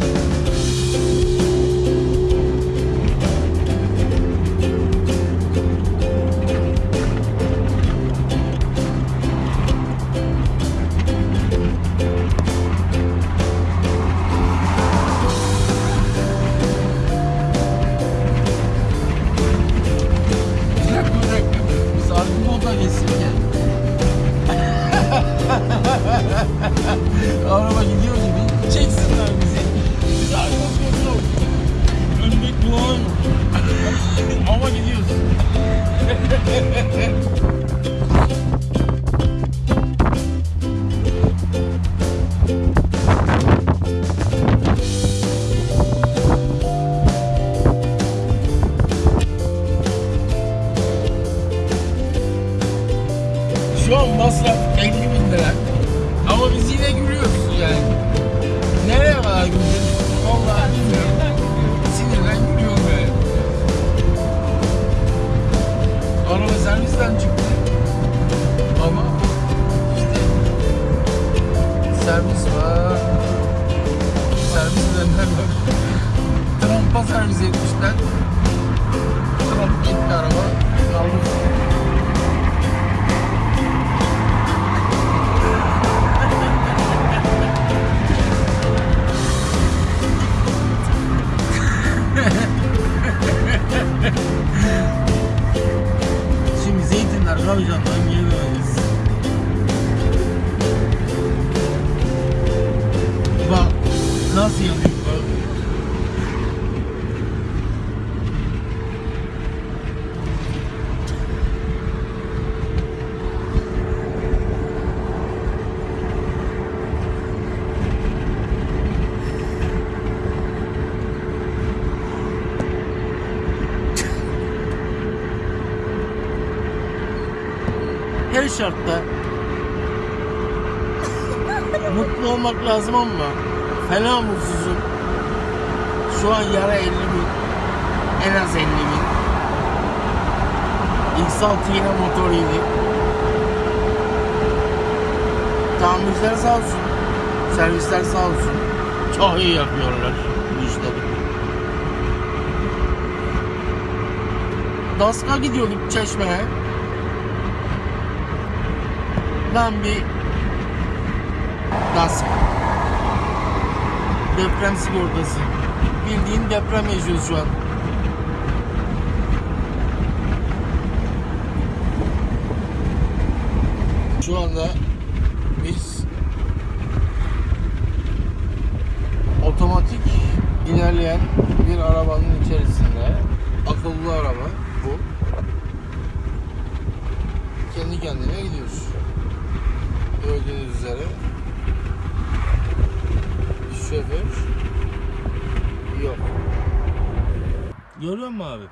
now. Şu an masraf 50 bin lira. Ama biz yine gülüyoruz. yüzden çıktı. Ama işte servis var. Servis dönemler. Trumpa servis etmişler. Her şartta mutlu olmak lazım ama fena mutsuzum. Şu an yara 50 bin. En az 50 bin. X6 yine motor yedi. Tamirciler sağ olsun. Servisler sağ olsun. Çok iyi yapıyorlar bu işleri. Daska gidiyorduk Çeşme'ye. Ben bir DASK deprem sigortası. Bildiğin deprem yaşıyoruz şu an. Şu anda biz otomatik ilerleyen bir arabanın içerisinde akıllı araba bu. Kendi kendine gidiyoruz. Gördüğünüz üzere şoför yok. Görüyor musun abi?